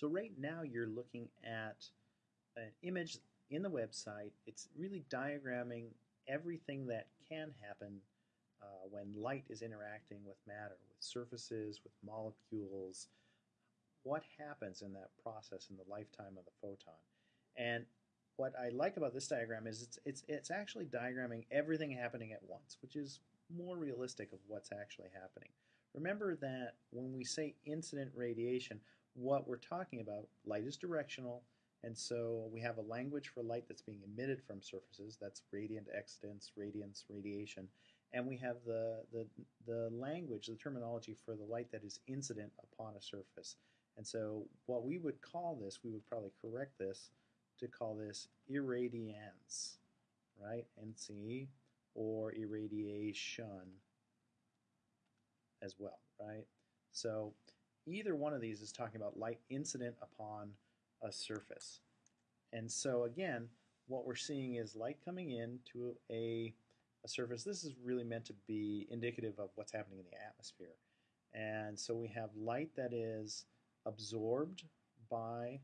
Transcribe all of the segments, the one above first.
So right now you're looking at an image in the website. It's really diagramming everything that can happen uh, when light is interacting with matter, with surfaces, with molecules, what happens in that process in the lifetime of the photon. And what I like about this diagram is it's, it's, it's actually diagramming everything happening at once, which is more realistic of what's actually happening. Remember that when we say incident radiation, what we're talking about, light is directional, and so we have a language for light that's being emitted from surfaces, that's radiant excitance, radiance, radiation, and we have the, the, the language, the terminology for the light that is incident upon a surface. And so what we would call this, we would probably correct this to call this irradiance, right? NC or irradiation as well, right? So either one of these is talking about light incident upon a surface. And so again, what we're seeing is light coming in to a, a surface. This is really meant to be indicative of what's happening in the atmosphere. And so we have light that is absorbed by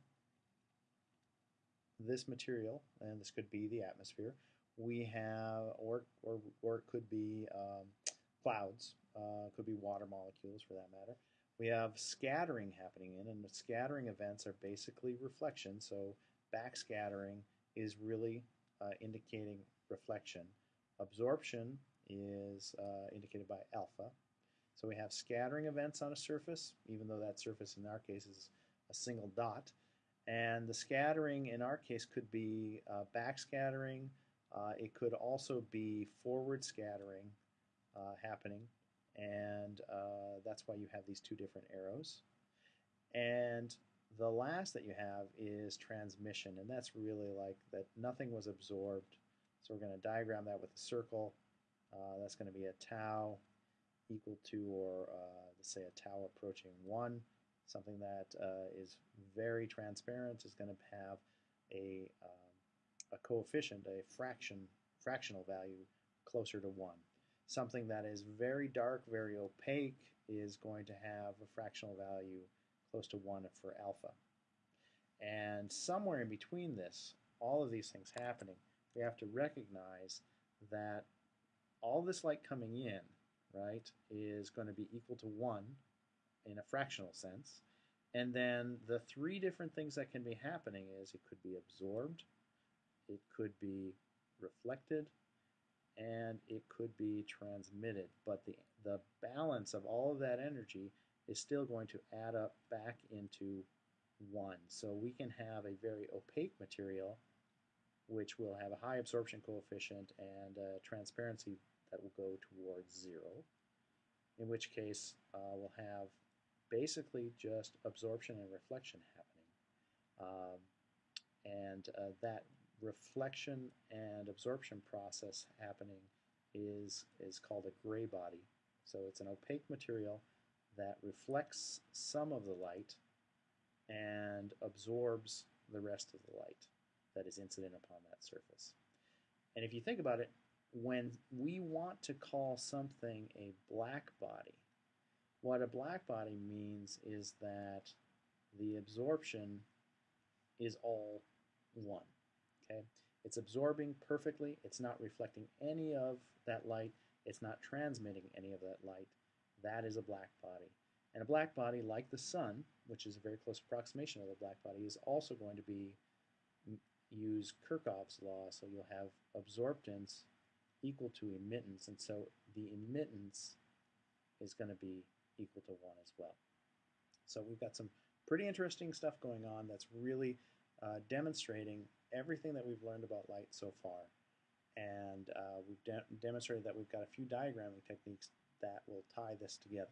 this material, and this could be the atmosphere. We have, or, or, or it could be um, clouds, uh, could be water molecules for that matter. We have scattering happening in, and the scattering events are basically reflection. So backscattering is really uh, indicating reflection. Absorption is uh, indicated by alpha. So we have scattering events on a surface, even though that surface in our case is a single dot. And the scattering in our case could be uh, backscattering. Uh, it could also be forward scattering uh, happening and uh, that's why you have these two different arrows. And the last that you have is transmission, and that's really like that nothing was absorbed. So we're going to diagram that with a circle. Uh, that's going to be a tau equal to, or uh, let's say a tau approaching 1. Something that uh, is very transparent is going to have a, um, a coefficient, a fraction, fractional value closer to 1. Something that is very dark, very opaque is going to have a fractional value close to 1 for alpha. And somewhere in between this, all of these things happening, we have to recognize that all this light coming in, right, is going to be equal to 1 in a fractional sense. And then the three different things that can be happening is it could be absorbed, it could be reflected, and it could be transmitted. But the, the balance of all of that energy is still going to add up back into 1. So we can have a very opaque material which will have a high absorption coefficient and transparency that will go towards 0, in which case uh, we'll have basically just absorption and reflection happening. Um, and uh, that reflection and absorption process happening is, is called a gray body. So it's an opaque material that reflects some of the light and absorbs the rest of the light that is incident upon that surface. And if you think about it, when we want to call something a black body, what a black body means is that the absorption is all one. Okay, It's absorbing perfectly. It's not reflecting any of that light. It's not transmitting any of that light. That is a black body. And a black body, like the sun, which is a very close approximation of the black body, is also going to be use Kirchhoff's law. So you'll have absorptance equal to emittance. And so the emittance is going to be equal to 1 as well. So we've got some pretty interesting stuff going on that's really uh, demonstrating everything that we've learned about light so far. And uh, we've de demonstrated that we've got a few diagramming techniques that will tie this together.